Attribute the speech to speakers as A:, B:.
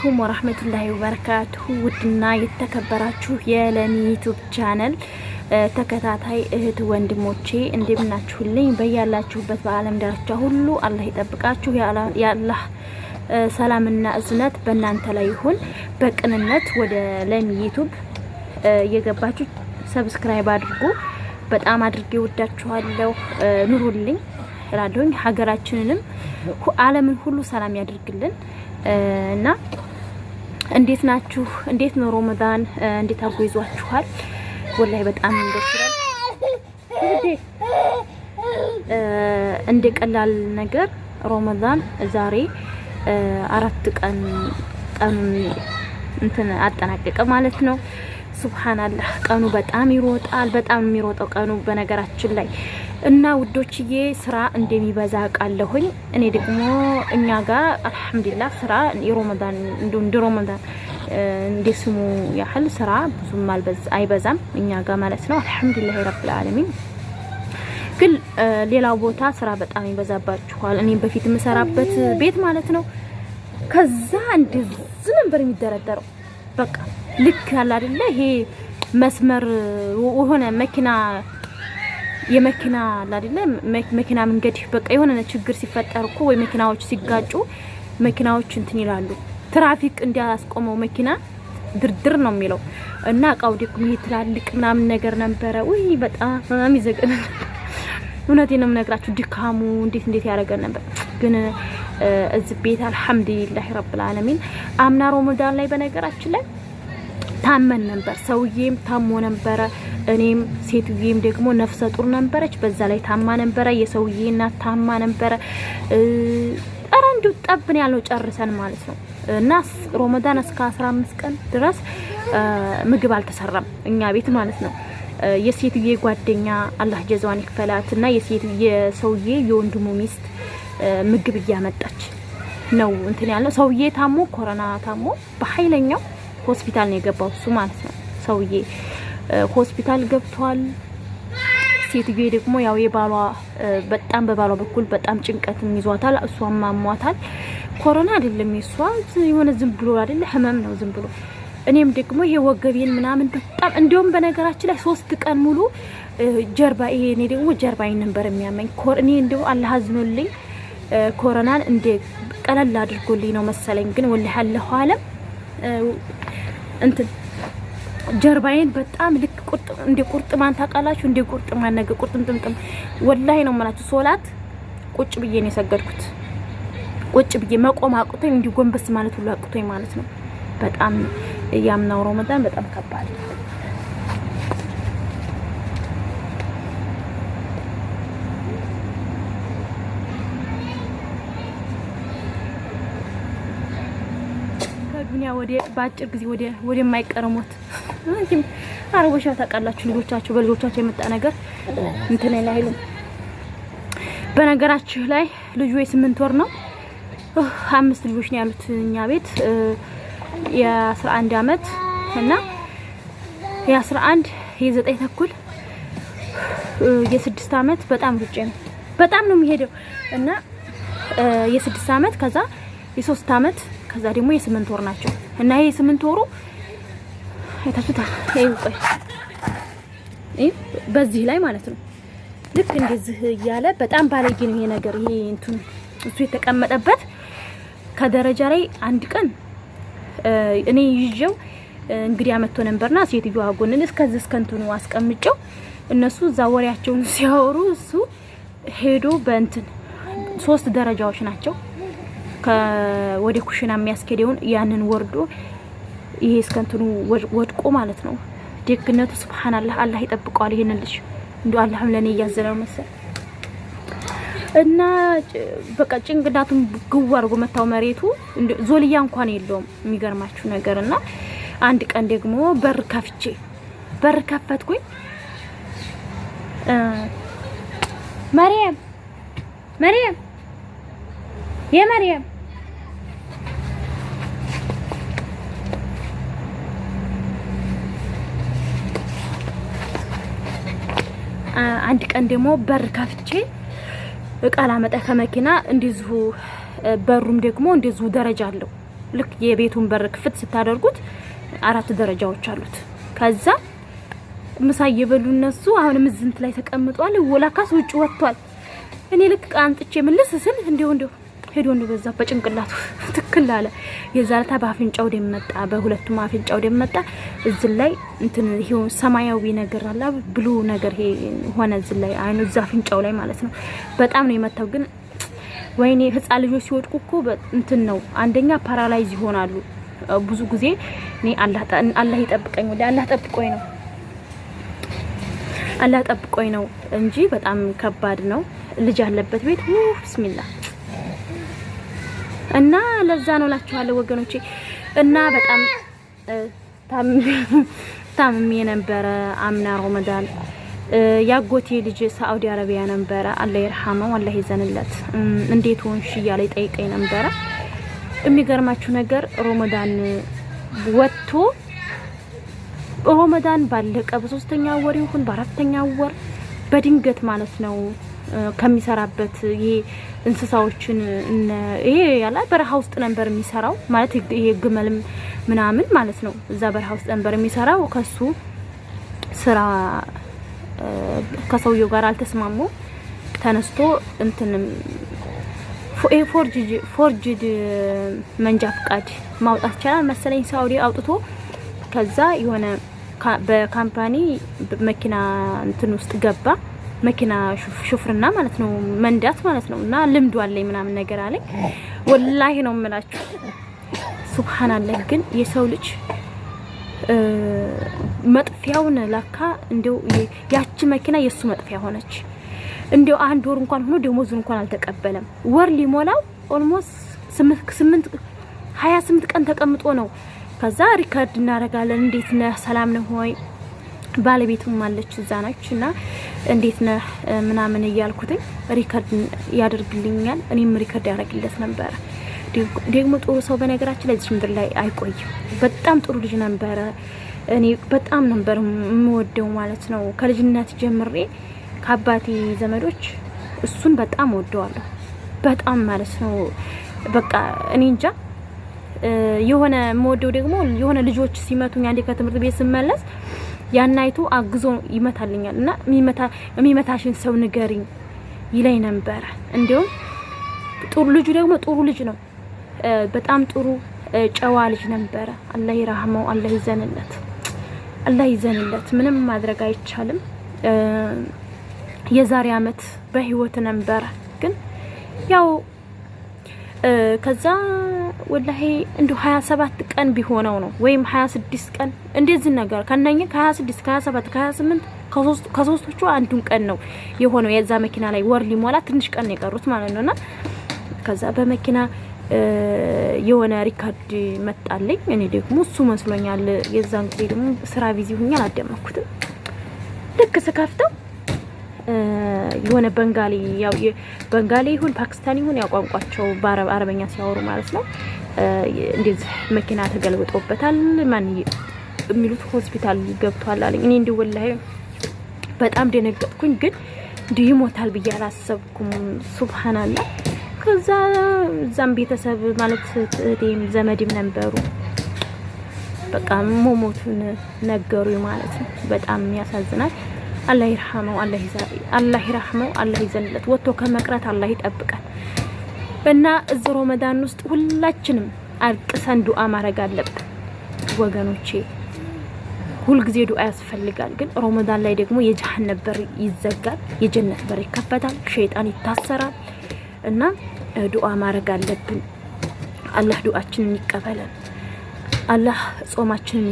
A: عليكم ورحمة الله وبركاته ውድና የተከበራችሁ የለሚ YouTube channel ተከታታይ እህት ወንድሞቼ እንደምናችሁልኝ በያላችሁበት በዓለም ዳርቻ ሁሉ አላህ ይጠብቃችሁ። የአላህ ሰላምና እዝነት በእናንተ ላይ ይሁን። በቅንነት ወደ ለሚ YouTube እየገባችሁ subscribe አድርጉ። በጣም አድርጌ ወዳችኋለሁ። ኑሩልኝ እላለሁኝ። ሀገራችንንም ዓለምን ሁሉ ሰላም ያድርግልን እና እንዴት ናችሁ? እንዴት ነው ሮመዳን? እንዴት አድርጎ ይዟችኋል? ወላሂ በጣም ደስ እንደ ቀላል ነገር ሮመዳን ዛሬ አራት ቀን ቀኑን እንትን አጠናቀቀ ማለት ነው። ሱብሃንአላህ ቀኑ በጣም ይሮጣል። በጣም የሚሮጠው ቀኑ በነገራችን ላይ እና ውዶችዬ ስራ እንደሚበዛ ቃለሁኝ። እኔ ደግሞ እኛ ጋር አልሐምዱሊላህ ስራ የሮመዳን እንደ ሮመዳን እንደ ስሙ ያህል ስራ ብዙም አይበዛም እኛ ጋር ማለት ነው። አልሐምዱሊላህ ረብል ዓለሚን። ግን ሌላው ቦታ ስራ በጣም ይበዛባችኋል። እኔ በፊት የምሰራበት ቤት ማለት ነው። ከዛ እንደዚህ ነበር የሚደረደረው በቃ ልክ ያለ አይደለ ይሄ መስመር የሆነ መኪና የመኪና አይደለ መኪና መንገድ በቃ የሆነ ችግር ሲፈጠር እኮ ወይ መኪናዎች ሲጋጩ መኪናዎች እንትን ይላሉ። ትራፊክ እንዲያስቆመው መኪና ድርድር ነው የሚለው እና እቃው ደግሞ ይሄ ትላልቅ ምናምን ነገር ነበረ። ውይ በጣም ይዘገን። እውነቴን ነው የምነግራችሁ ድካሙ እንዴት እንዴት ያደረገን ነበር። ግን እዚህ ቤት አልሐምዱሊላህ ረብል ዓለሚን አምና ሮመዳን ላይ በነገራችን ላይ ታመን ነበር። ሰውዬም ታሞ ነበረ። እኔም ሴትዬም ደግሞ ነፍሰ ጡር ነበረች። በዛ ላይ ታማ ነበረ። የሰውዬ እናት ታማ ነበረ። ኧረ እንዲሁ ጠብን ያለው ጨርሰን ማለት ነው። እና ሮመዳን እስከ 15 ቀን ድረስ ምግብ አልተሰራም እኛ ቤት ማለት ነው። የሴትዬ ጓደኛ አላህ ጀዛዋን ይክፈላት እና የሴትዬ ሰውዬ የወንድሙ ሚስት ምግብ እያመጣች ነው እንትን ያለው ሰውዬ ታሞ ኮሮና ታሞ በኃይለኛው ሆስፒታል ነው የገባው እሱ ማለት ነው። ሰውዬ ሆስፒታል ገብቷል። ሴትዬ ደግሞ ያው የባሏ በጣም በባሏ በኩል በጣም ጭንቀትም ይዟታል። እሷም ማሟታል። ኮሮና አይደለም የሷ የሆነ ዝም ብሎ አይደለ ህመም ነው ዝም ብሎ። እኔም ደግሞ ይሄ ወገቤን ምናምን በጣም እንዲሁም በነገራችን ላይ ሶስት ቀን ሙሉ ጀርባ ይሄ እኔ ደግሞ ጀርባዬን ነበር የሚያመኝ። እኔ እንደው አላህ አዝኖልኝ ኮሮናን እንደ ቀለል አድርጎልኝ ነው መሰለኝ። ግን ወላሂ አለሁ አለም እንትን ጀርባዬን በጣም ልክ ቁርጥ እንደ ቁርጥማን ታውቃላችሁ፣ እንደ ቁርጥማን ነገር ቁርጥምጥምጥም ወላሂ ነው የምላችሁ። ሶላት ቁጭ ብዬ ነው የሰገድኩት። ቁጭ ብዬ መቆም አቅቶኝ እንዲህ ጎንበስ ማለት ሁሉ አቅቶኝ ማለት ነው። በጣም ያምናው ረመዳን በጣም ከባድ ነው። ዱንያ ወደ በአጭር ጊዜ ወደ ወደ የማይቀርሙት አረቦች ታውቃላችሁ፣ ልጆቻቸው በልጆቻቸው የመጣ ነገር እንትን ላይ አይሉም። በነገራችሁ ላይ ልጁ የስምንት ወር ነው። አምስት ልጆች ነው ያሉት እኛ ቤት። የአስራ አንድ አመት እና የአስራ አንድ የዘጠኝ ተኩል። የስድስት አመት በጣም ሩጬ ነው። በጣም ነው የሚሄደው። እና የስድስት አመት ከዛ የሶስት አመት ከዛ ደግሞ የስምንት ወር ናቸው። እና ይሄ የስምንት ወሩ አይታችሁታል። ይሄ ቆይ በዚህ ላይ ማለት ነው ልክ እንደዚህ እያለ በጣም ባለጌ ነው ይሄ ነገር። ይሄ እንትን እሱ የተቀመጠበት ከደረጃ ላይ አንድ ቀን እኔ ይዤው እንግዲህ አመቶ ነበርና ሴትዮዋ ጎንን እስከዚህ እስከ እንትኑ አስቀምጨው እነሱ እዛ ወሬያቸውን ሲያወሩ እሱ ሄዶ በእንትን ሶስት ደረጃዎች ናቸው ወደ ኩሽና የሚያስኬደውን ያንን ወርዶ ይሄ እስከንትኑ ወድቆ ማለት ነው። ደግነቱ ሱብሃንአላህ አላህ ይጠብቀዋል። ይሄንን ልጅ እንዲ አላህም ለኔ እያዘነው መሰል እና በቃ ጭንቅላቱን ግው አድርጎ መታው መሬቱ። ዞልያ እንኳን የለውም የሚገርማችሁ ነገር እና አንድ ቀን ደግሞ በር ከፍቼ በር ከፈትኩኝ። መርየም መርየም የመርየም አንድ ቀን ደግሞ በር ከፍቼ እቃ ላመጣ ከመኪና እንደዚሁ በሩም ደግሞ እንደዚሁ ደረጃ አለው ልክ የቤቱን በር ክፍት ስታደርጉት አራት ደረጃዎች አሉት። ከዛ ምሳ እየበሉ እነሱ አሁንም ዝንት ላይ ተቀምጧል። ወላካስ ውጭ ወጥቷል። እኔ ልክ ቃንጥቼ ምልስ ስል እንዲሁ እንዲሁ ሄዶ እንዲሁ በዛ በጭንቅላቱ ትክክል አለ። የዛለታ በአፍንጫው ደም መጣ፣ በሁለቱም አፍንጫው ደም መጣ። እዚህ ላይ እንትን ይሄው ሰማያዊ ነገር አለ ብሉ ነገር ሆነ እዚህ ላይ አይኑ እዛ አፍንጫው ላይ ማለት ነው። በጣም ነው የመታው ግን ወይኔ ህፃን ልጆች ሲወድቁ እኮ እንትን ነው አንደኛ paralyze ይሆናሉ። ብዙ ጊዜ እኔ አላህ ይጠብቀኝ ወደ አላህ ጠብቆኝ ነው አላህ ጠብቆኝ ነው እንጂ በጣም ከባድ ነው። ልጅ ያለበት ቤት بسم الله እና ለዛ ነው ላችኋለሁ ወገኖቼ። እና በጣም ታምሜ ነበረ አምና ረመዳን ያጎቴ ልጅ ሳዑዲ አረቢያ ነበረ። አላህ ይርሐመው፣ አላህ ይዘንለት። እንዴት ሆንሽ እያለ ይጠይቀኝ ነበረ። የሚገርማችሁ ነገር ሮመዳን ወጥቶ ሮመዳን ባለቀ በሶስተኛ ወር ይሁን በአራተኛ ወር በድንገት ማለት ነው ከሚሰራበት ይሄ እንስሳዎችን ይሄ ያላ በረሃ ውስጥ ነበር የሚሰራው ማለት ይሄ ግመልም ምናምን ማለት ነው። እዛ በረሃ ውስጥ ነበር የሚሰራው ከሱ ስራ ከሰውየው ጋር አልተስማሙ። ተነስቶ እንትንም forged መንጃ ፍቃድ ማውጣት ይቻላል መሰለኝ ሳውዲ አውጥቶ ከዛ የሆነ በ company መኪና እንትን ውስጥ ገባ። መኪና ሹፍርና ማለት ነው መንዳት ማለት ነው። እና ልምዱ አለኝ ምናምን ነገር አለኝ። والله ነው የምላችሁ። سبحان الله ግን የሰው ልጅ መጥፊያውን ለካ እንዲው ያቺ መኪና የሱ መጥፊያ ሆነች። እንዲው አንድ ወር እንኳን ሆኖ ደሞዙን እንኳን አልተቀበለም። ወር ሊሞላው almost ስምንት ሀያ ስምንት ቀን ተቀምጦ ነው። ከዛ record እናደርጋለን። እንዴት ነህ ሰላም ነህ ሆይ ባለቤቱም አለች እዛ ነች እና እንዴት ነህ ምናምን እያልኩትኝ record ያደርግልኛል። እኔም record ያደርግለት ነበረ። ደግሞ ጥሩ ሰው በነገራችን እዚህ ምድር ላይ አይቆይም። በጣም ጥሩ ልጅ ነበረ። እኔ በጣም ነበር የምወደው ማለት ነው። ከልጅነት ጀምሬ ከአባቴ ዘመዶች እሱን በጣም ወደዋለሁ። በጣም ማለት ነው። በቃ እኔ እንጃ የሆነ የምወደው ደግሞ የሆነ ልጆች ሲመቱኝ አንዴ ከትምህርት ቤት ስመለስ ያናይቱ አግዞ ይመታልኛል እና የሚመታሽን ሰው ንገሪኝ ይለኝ ነበረ። እንዲሁም ጥሩ ልጁ ደግሞ ጥሩ ልጅ ነው። በጣም ጥሩ ጨዋ ልጅ ነበረ። አላህ ይራህመው፣ አላህ ይዘንለት፣ አላህ ይዘንለት። ምንም ማድረግ አይቻልም። የዛሬ አመት በህይወት ነበረ ግን ያው ከዛ ወላሂ እንዲ 27 ቀን ቢሆነው ነው ወይም 26 ቀን እንደዚህ ነገር ከነኝ ከ26 ከ27 ከ28 ከሶስቶቹ አንዱን ቀን ነው የሆነው። የዛ መኪና ላይ ወር ሊሞላ ትንሽ ቀን የቀሩት ማለት ነውና ከዛ በመኪና የሆነ record መጣልኝ። እኔ ደግሞ እሱ መስሎኛል። የዛን ጊዜ ደግሞ ስራ busy ሁኛ አላደመጥኩትም። ልክ ስከፍተው የሆነ በንጋሊ በንጋሊ ይሁን ፓኪስታኒ ይሁን ያው ቋንቋቸው በአረበኛ ሲያወሩ ማለት ነው። እንደዚህ መኪና ተገልብጦበታል ማን የሚሉት ሆስፒታል ገብቷል አለኝ። እኔ እንዲህ ወላሂ በጣም ደነገጥኩኝ። ግን እንዲህ ይሞታል ብዬ አላሰብኩም። ሱብሃንአላህ ከዛ እዛም ቤተሰብ ማለት እህቴም ዘመድም ነበሩ። በቃ ሞሞቱን ነገሩ ማለት ነው። በጣም ያሳዝናል። አላህ ይርሐመው፣ አላህ ይርሐመው፣ አላህ ይዘንለት። ወጥቶ ከመቅረት አላህ ይጠብቃል። እና እዚህ ረመዳን ውስጥ ሁላችንም አልቅሰን ዱአ ማድረግ አለብን ወገኖቼ። ሁልጊዜ ዱአ ያስፈልጋል። ግን ረመዳን ላይ ደግሞ የጀሃነም በር ይዘጋል፣ የጀነት በር ይከፈታል፣ ሸይጣን ይታሰራል። እና ዱአ ማድረግ አለብን። አላህ ዱአችንን ይቀበለን። አላህ ጾማችንን